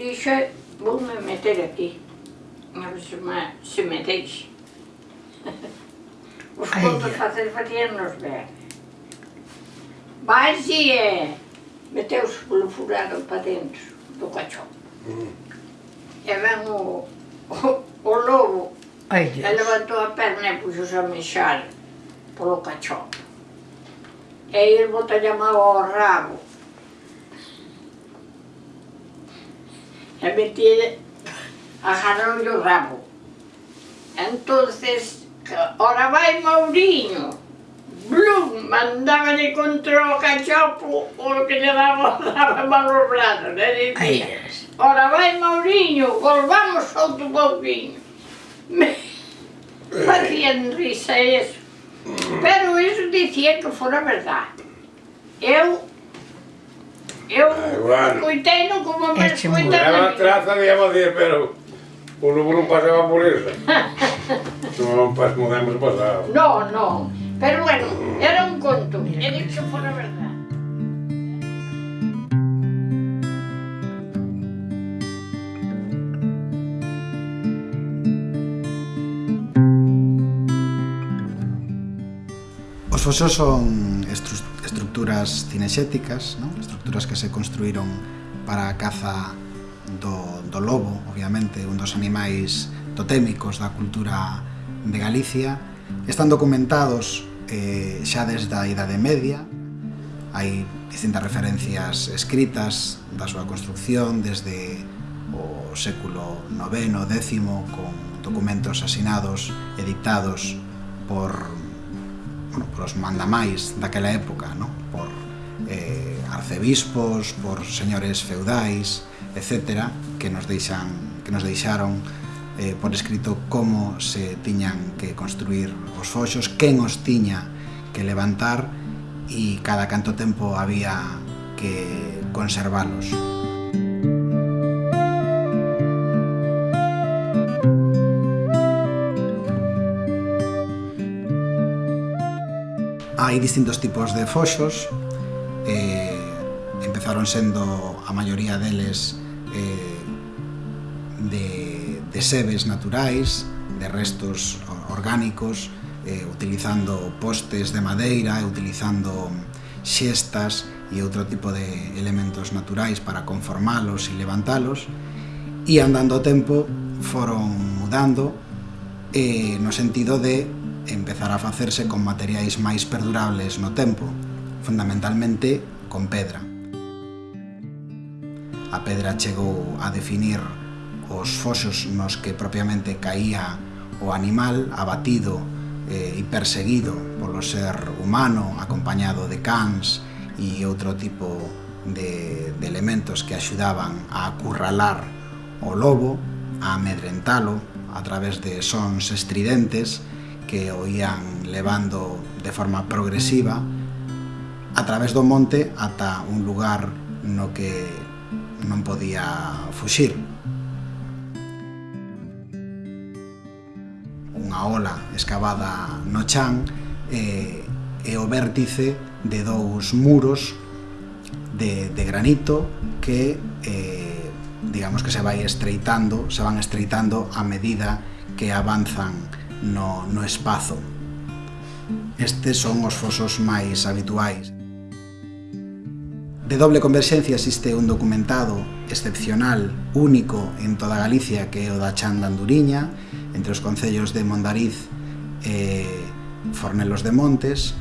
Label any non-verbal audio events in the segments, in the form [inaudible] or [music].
Еще был με μετέρακι. Να βρίσκουμε συμμετέχει. Ο σκότος θα θέλει φατιένος με. Βάζει με τέος πουλουφουράδο πατέντους, το κατσό. o ο, ο λόγο, έλαβα το απέρνε που ζούσαμε σ' άλλο, πολύ κατσό. Ε, ήρμο το λιαμά ο ράβο. también a agarrado el rabo. Entonces, ora vai Mauriño. Blum, mandaba de contra o cachopo o que lle daba [laughs] malos brazos. E dicía, ora vai Mauriño, volvamos outro pouquinho. Me eh. [laughs] facían risa eso. Mm. Pero eso dicía que fora verdade. Eu Eu ah, bueno. coitei como me escoita. Era traza, digamos, de, pero o lobo non pasaba por esa. [laughs] non pas, podemos pasar. No, no. Pero bueno, era un conto. He dicho por a verdade. Os fosos son estru estructuras cinexéticas, non? estructuras que se construíron para a caza do, do lobo, obviamente, un dos animais totémicos da cultura de Galicia. Están documentados eh, xa desde a Idade Media, hai distintas referencias escritas da súa construcción desde o século IX, X, con documentos asinados e dictados por, bueno, por os mandamais daquela época, no? por eh, arcebispos, por señores feudais, etc., que nos, deixan, que nos deixaron eh, por escrito como se tiñan que construir os foxos, quen os tiña que levantar e cada canto tempo había que conservalos. Hai distintos tipos de foxos, acabaron sendo a maioría deles eh, de, de sebes naturais, de restos orgánicos, eh, utilizando postes de madeira e utilizando xestas e outro tipo de elementos naturais para conformalos e levantalos e andando o tempo foron mudando eh, no sentido de empezar a facerse con materiais máis perdurables no tempo, fundamentalmente con pedra. A pedra chegou a definir os foxos nos que propiamente caía o animal abatido eh, e perseguido polo ser humano acompañado de cans e outro tipo de, de elementos que axudaban a acurralar o lobo, a amedrentalo a través de sons estridentes que oían levando de forma progresiva a través do monte ata un lugar no que non podía fuxir. Unha ola escavada no chan e, e o vértice de dous muros de, de granito que eh, digamos que se vai estreitando, se van estreitando a medida que avanzan no, no espazo. Estes son os fosos máis habituais. De doble converxencia existe un documentado excepcional, único en toda Galicia, que é o da Chan de Anduriña, entre os concellos de Mondariz e Fornelos de Montes,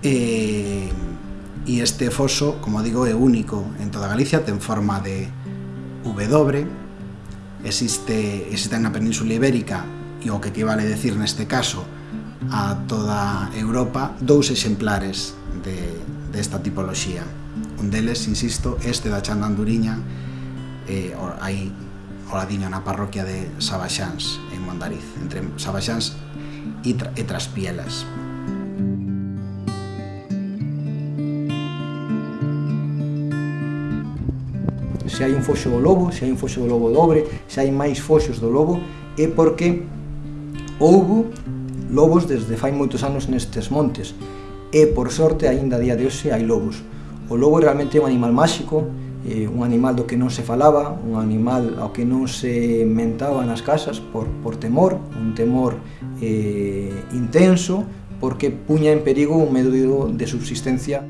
e, e este foso, como digo, é único en toda Galicia, ten forma de W, existe, existe na Península Ibérica, e o que equivale a decir neste caso a toda Europa, dous exemplares de, desta tipoloxía. Un deles, insisto, este da Chan Anduriña, eh, aí oradiño na parroquia de Sabaxáns, en Mondariz, entre Sabaxáns e, tra e Traspielas. Se hai un foxo do lobo, se hai un foxo do lobo dobre, se hai máis foxos do lobo, é porque houbo lobos desde fai moitos anos nestes montes e por sorte aínda a día de hoxe hai lobos. O lobo realmente é un animal máxico, eh, un animal do que non se falaba, un animal ao que non se mentaba nas casas por, por temor, un temor eh, intenso, porque puña en perigo un medio de subsistencia.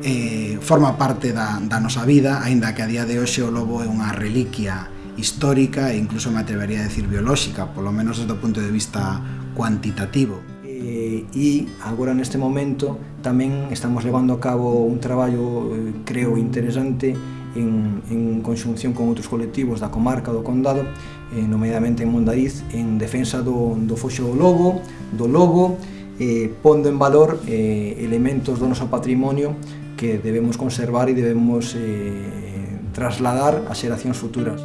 Eh, forma parte da, da nosa vida, aínda que a día de hoxe o lobo é unha reliquia histórica e incluso me atrevería a decir biolóxica, polo menos desde o punto de vista cuantitativo eh, e agora neste momento tamén estamos levando a cabo un traballo eh, creo interesante en, en conxunción con outros colectivos da comarca do condado eh, nomeadamente en Mondariz en defensa do, do foxo do lobo do lobo eh, pondo en valor eh, elementos do noso patrimonio que debemos conservar e debemos eh, trasladar a xeracións futuras.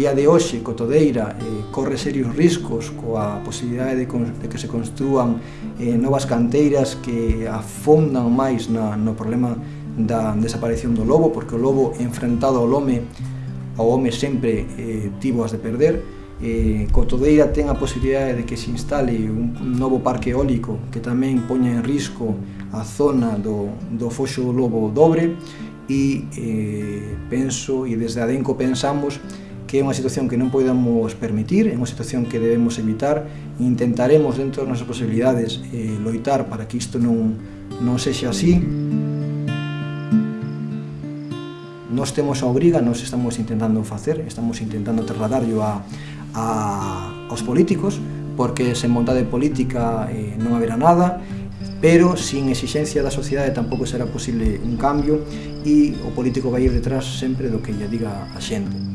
día de hoxe, Cotodeira, eh, corre serios riscos coa posibilidade de, de que se construan eh, novas canteiras que afondan máis na, no problema da desaparición do lobo, porque o lobo enfrentado ao home, ao home sempre eh, tivo as de perder, eh, Cotodeira ten a posibilidade de que se instale un, un novo parque eólico que tamén poña en risco a zona do, do Foxo do Lobo Dobre. E eh, penso, e desde Adenco pensamos, que é unha situación que non podemos permitir, é unha situación que debemos evitar, e intentaremos dentro das nosas posibilidades eh, loitar para que isto non, non sexa así. Nos temos a obriga, nos estamos intentando facer, estamos intentando trasladarlo a, a, aos políticos, porque sen vontade política eh, non haberá nada, pero sin exixencia da sociedade tampouco será posible un cambio e o político vai ir detrás sempre do que lle diga a xente.